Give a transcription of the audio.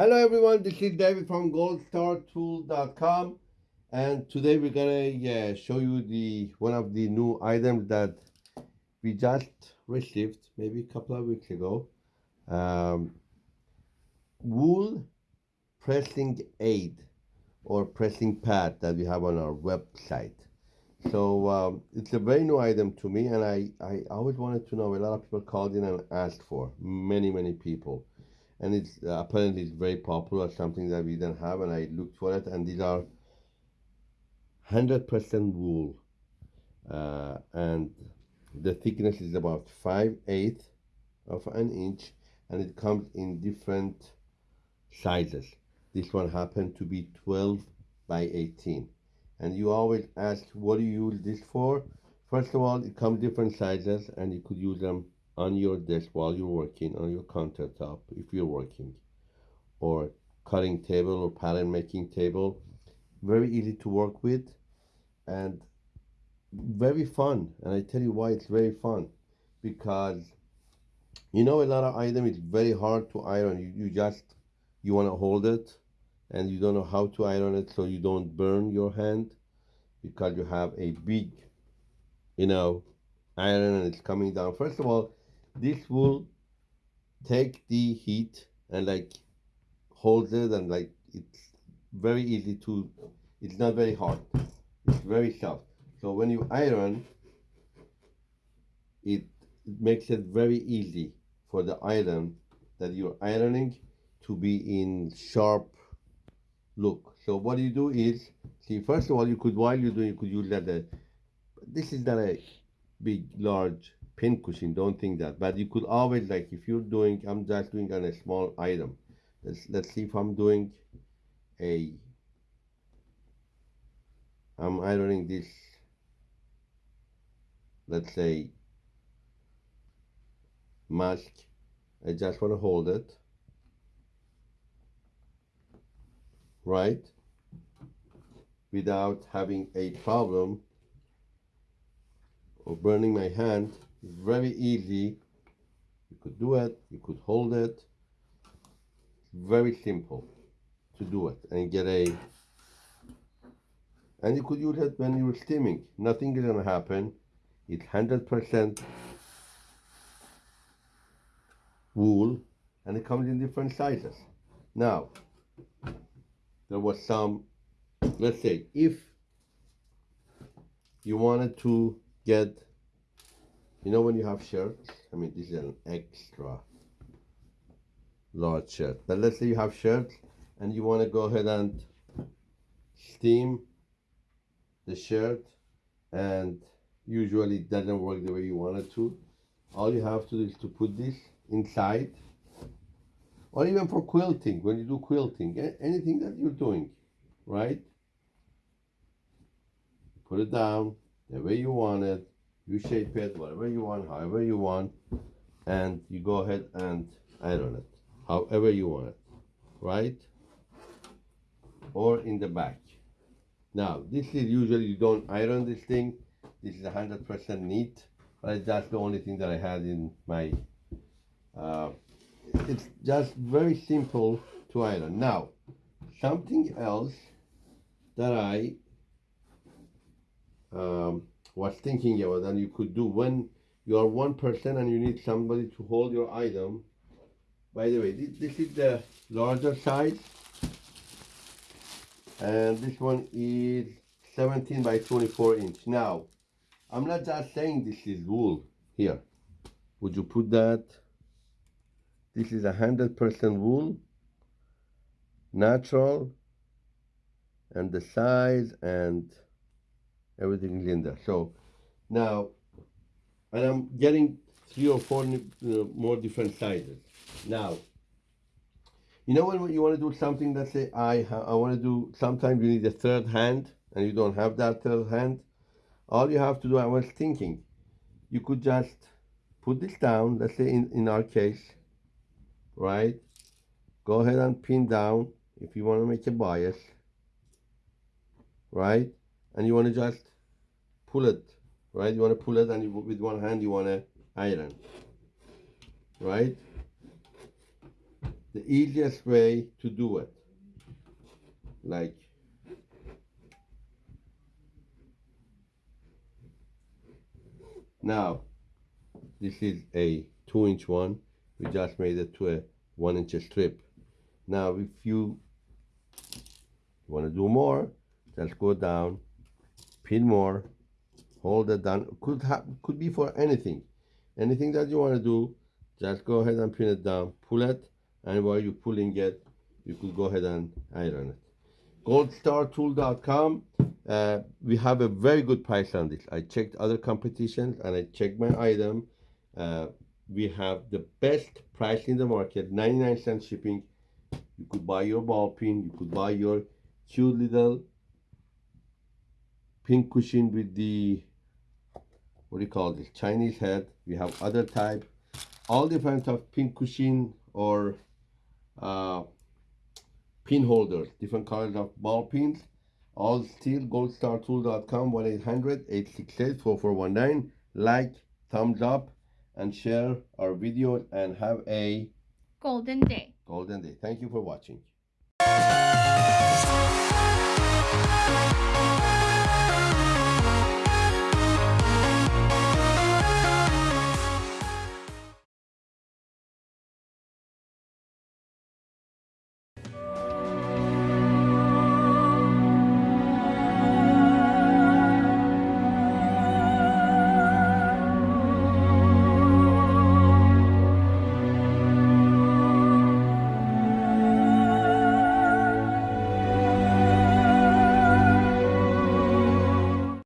Hello everyone, this is David from goldstartool.com and today we're gonna yeah, show you the one of the new items that we just received maybe a couple of weeks ago. Um, wool pressing aid or pressing pad that we have on our website. So um, it's a very new item to me and I, I always wanted to know, a lot of people called in and asked for, many, many people and it's uh, apparently it's very popular something that we didn't have and i looked for it and these are 100% wool. Uh, and the thickness is about 5 8 of an inch and it comes in different sizes. This one happened to be 12 by 18 and you always ask what do you use this for? First of all it comes different sizes and you could use them on your desk while you're working on your countertop if you're working or cutting table or pattern making table. Very easy to work with and very fun. And i tell you why it's very fun. Because you know a lot of item is very hard to iron. You, you just you want to hold it and you don't know how to iron it so you don't burn your hand because you have a big you know iron and it's coming down. First of all this will take the heat and like hold it and like it's very easy to it's not very hard it's very soft so when you iron it, makes it very easy for the iron that you're ironing to be in sharp look. So what you do is see first of all you could while you're doing you could use that this is not a big large pin cushion don't think that. But you could always like if you're doing i'm just doing on a small item. Let's let's see if i'm doing a i'm ironing this let's say mask. I just want to hold it. Right? Without having a problem or burning my hand very easy. You could do it, you could hold it. very simple to do it and get a and you could use it when you're steaming. Nothing is gonna happen. It's hundred percent wool and it comes in different sizes. Now there was some let's say if you wanted to get you know when you have shirts i mean this is an extra large shirt. But let's say you have shirts and you want to go ahead and steam the shirt and usually it doesn't work the way you want it to. All you have to do is to put this inside or even for quilting. When you do quilting anything that you're doing right? Put it down the way you want it you shape it whatever you want however you want and you go ahead and iron it however you want it right? Or in the back. Now this is usually you don't iron this thing. This is a hundred percent neat but that's the only thing that I had in my uh, it's just very simple to iron. Now something else that I um, was thinking about and you could do when you are one person and you need somebody to hold your item. By the way this, this is the larger size. And this one is 17 by 24 inch. Now I'm not just saying this is wool here. Would you put that? This is a hundred percent wool natural and the size and everything is in there so now and I'm getting three or four uh, more different sizes. Now you know when you want to do something let's say I I want to do sometimes you need a third hand and you don't have that third hand. All you have to do I was thinking you could just put this down let's say in, in our case right? Go ahead and pin down if you want to make a bias right and you want to just pull it right you want to pull it and you, with one hand you want to iron right the easiest way to do it. Like now, this is a two inch one. We just made it to a one inch strip. Now, if you want to do more, just go down, pin more, hold it down. Could could be for anything, anything that you want to do. Just go ahead and pin it down, pull it, and while you're pulling it, you could go ahead and iron it. goldstartool.com uh, we have a very good price on this i checked other competitions and i checked my item uh, we have the best price in the market 99 cent shipping you could buy your ball pin you could buy your cute little pin cushion with the what do you call this chinese head we have other type all different of pin cushion or uh, pin holders, different colors of ball pins. All steel goldstartool.com 1 800 868 4419. Like, thumbs up, and share our videos and have a Golden Day. golden day. Thank you for watching.